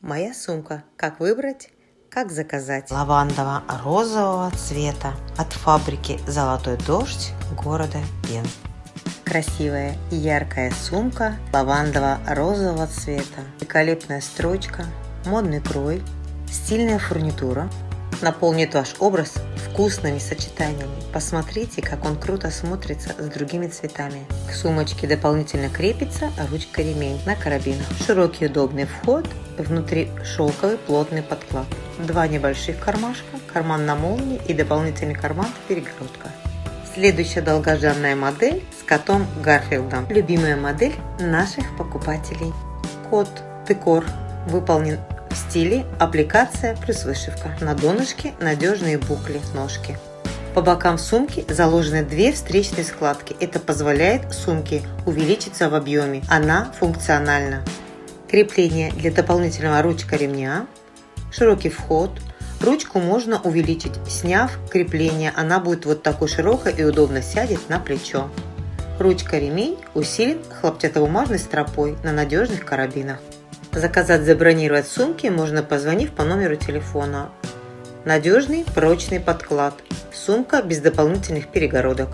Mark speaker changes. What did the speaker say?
Speaker 1: Моя сумка. Как выбрать? Как заказать? Лавандово-розового цвета от фабрики «Золотой дождь» города Пен. Красивая и яркая сумка лавандово-розового цвета. Великолепная строчка, модный крой, стильная фурнитура – наполнит ваш образ вкусными сочетаниями. Посмотрите, как он круто смотрится с другими цветами. К сумочке дополнительно крепится ручка-ремень на карабинах. Широкий удобный вход, внутри шелковый плотный подклад. Два небольших кармашка, карман на молнии и дополнительный карман перегородка. Следующая долгожданная модель с котом Гарфилдом. Любимая модель наших покупателей. Кот Декор выполнен в стиле аппликация плюс вышивка. На донышке надежные букли ножки. По бокам сумки заложены две встречные складки. Это позволяет сумке увеличиться в объеме. Она функциональна. Крепление для дополнительного ручка ремня. Широкий вход. Ручку можно увеличить, сняв крепление. Она будет вот такой широкой и удобно сядет на плечо. Ручка-ремень усилен хлопчатобумажной стропой на надежных карабинах. Заказать, забронировать сумки можно позвонив по номеру телефона. Надежный прочный подклад. Сумка без дополнительных перегородок.